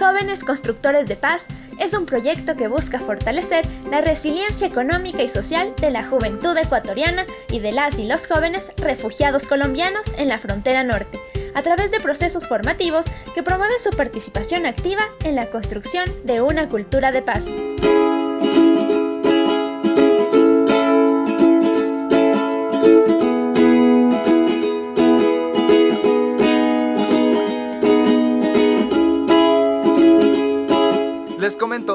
Jóvenes Constructores de Paz es un proyecto que busca fortalecer la resiliencia económica y social de la juventud ecuatoriana y de las y los jóvenes refugiados colombianos en la frontera norte, a través de procesos formativos que promueven su participación activa en la construcción de una cultura de paz.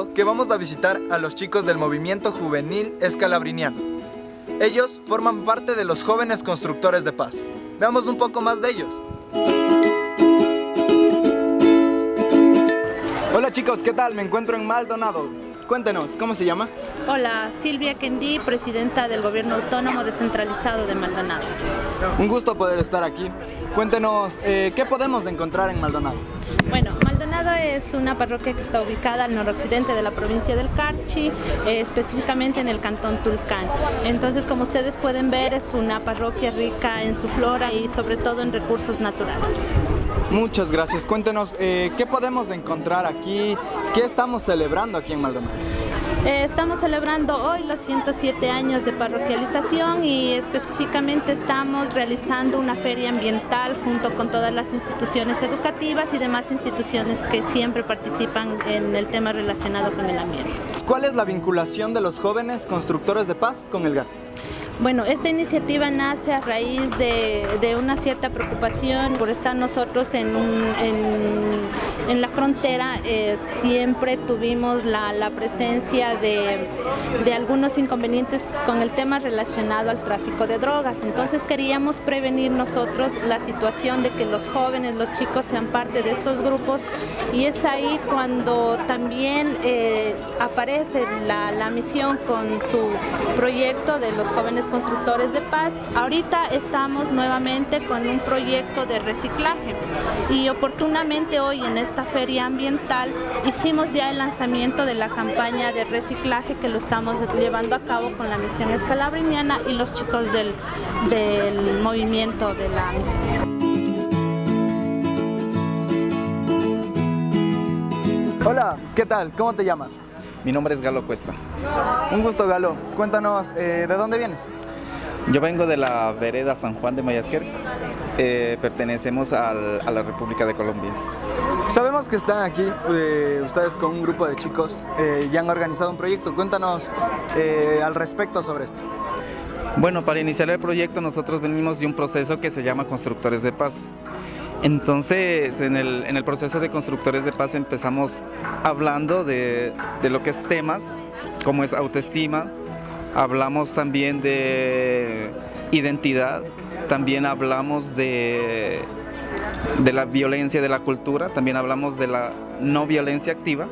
Que vamos a visitar a los chicos del movimiento juvenil escalabriniano. Ellos forman parte de los jóvenes constructores de paz. Veamos un poco más de ellos. Hola chicos, ¿qué tal? Me encuentro en Maldonado. Cuéntenos, ¿cómo se llama? Hola, Silvia Kendi, presidenta del Gobierno Autónomo Descentralizado de Maldonado. Un gusto poder estar aquí. Cuéntenos, eh, ¿qué podemos encontrar en Maldonado? Bueno, Es una parroquia que está ubicada al noroccidente de la provincia del Carchi, eh, específicamente en el cantón Tulcán. Entonces, como ustedes pueden ver, es una parroquia rica en su flora y sobre todo en recursos naturales. Muchas gracias. Cuéntenos, eh, ¿qué podemos encontrar aquí? ¿Qué estamos celebrando aquí en Maldonado? Eh, estamos celebrando hoy los 107 años de parroquialización y específicamente estamos realizando una feria ambiental junto con todas las instituciones educativas y demás instituciones que siempre participan en el tema relacionado con el ambiente. ¿Cuál es la vinculación de los jóvenes constructores de paz con el GAT? Bueno, esta iniciativa nace a raíz de, una cierta preocupación por estar nosotros en, en, la frontera. Eh, siempre tuvimos la, presencia de, algunos inconvenientes con el tema relacionado al tráfico de drogas. Entonces queríamos prevenir nosotros la situación de que los jóvenes, los chicos sean parte de estos grupos y es ahí cuando también eh, aparece la, la misión con su proyecto de los jóvenes constructores de paz. Ahorita estamos nuevamente con un proyecto de reciclaje y oportunamente hoy en esta feria ambiental hicimos ya el lanzamiento de la campaña de reciclaje que lo estamos llevando a cabo con la misión escalabriniana y los chicos del, del movimiento de la misión. Hola, ¿qué tal? ¿Cómo te llamas? Mi nombre es Galo Cuesta. Un gusto, Galo. Cuéntanos, eh, ¿de dónde vienes? Yo vengo de la vereda San Juan de Mayasquer. Eh, pertenecemos a la República de Colombia. Sabemos que están aquí eh, ustedes con un grupo de chicos y han organizado un proyecto. Cuéntanos al respecto sobre esto. Bueno, para iniciar el proyecto nosotros venimos de un proceso que se llama Constructores de Paz. Entonces, en el, proceso de Constructores de Paz empezamos hablando de, lo que es temas, como es autoestima, hablamos también de identidad, también hablamos de, la violencia de la cultura, también hablamos de la no violencia activa,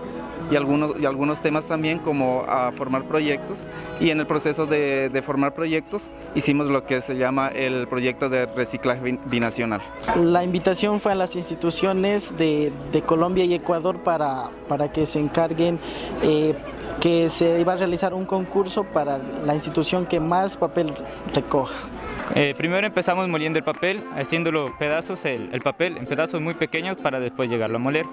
y algunos, y algunos temas también como a formar proyectos y en el proceso de, formar proyectos hicimos lo que se llama el proyecto de reciclaje binacional. La invitación fue a las instituciones de, Colombia y Ecuador para, para que se encarguen eh, que se iba a realizar un concurso para la institución que más papel recoja. Eh, primero empezamos moliendo el papel, haciéndolo pedazos, el, el papel en pedazos muy pequeños para después llegarlo a moler.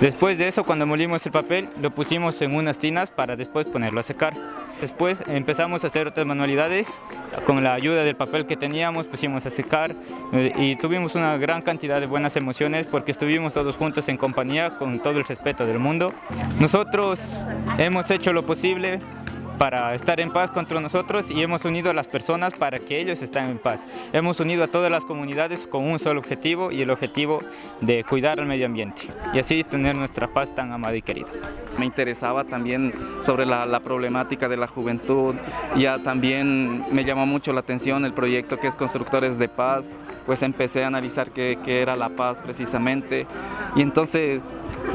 Después de eso, cuando molimos el papel, lo pusimos en unas tinas para después ponerlo a secar. Después empezamos a hacer otras manualidades, con la ayuda del papel que teníamos pusimos a secar eh, y tuvimos una gran cantidad de buenas emociones porque estuvimos todos juntos en compañía con todo el respeto del mundo. Nosotros hemos hecho lo posible para estar en paz contra nosotros y hemos unido a las personas para que ellos estén en paz. Hemos unido a todas las comunidades con un solo objetivo y el objetivo de cuidar al medio ambiente y así tener nuestra paz tan amada y querida. Me interesaba también sobre la, problemática de la juventud, ya también me llamó mucho la atención el proyecto que es Constructores de Paz, pues empecé a analizar qué, qué era la paz precisamente y entonces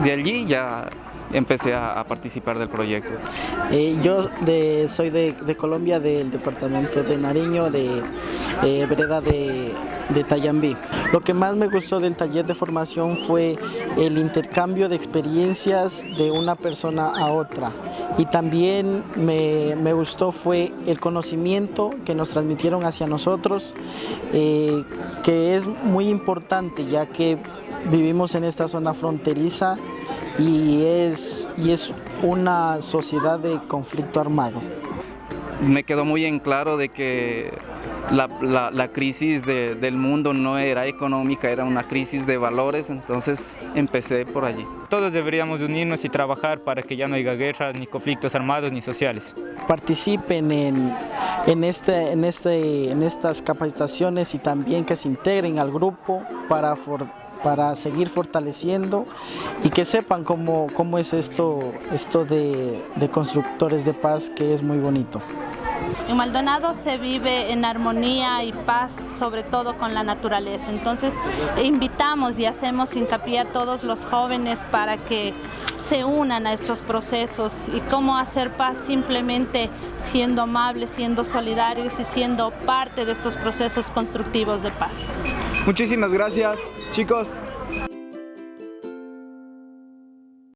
de allí ya empecé a, participar del proyecto. Eh, yo soy de, Colombia, del departamento de Nariño, de eh, vereda de, de Tayambí. Lo que más me gustó del taller de formación fue el intercambio de experiencias de una persona a otra y también me, gustó fue el conocimiento que nos transmitieron hacia nosotros, eh, que es muy importante ya que vivimos en esta zona fronteriza y es, y es una sociedad de conflicto armado. Me quedó muy en claro de que la, crisis del mundo no era económica, era una crisis de valores, entonces empecé por allí. Todos deberíamos unirnos y trabajar para que ya no haya guerras, ni conflictos armados, ni sociales. Participen en, en, este, en, este, en estas capacitaciones y también que se integren al grupo para, para seguir fortaleciendo y que sepan cómo, cómo es esto, esto de, de constructores de paz que es muy bonito. En Maldonado se vive en armonía y paz, sobre todo con la naturaleza. Entonces invitamos y hacemos hincapié a todos los jóvenes para que se unan a estos procesos y cómo hacer paz simplemente siendo amables, siendo solidarios y siendo parte de estos procesos constructivos de paz. Muchísimas gracias, chicos.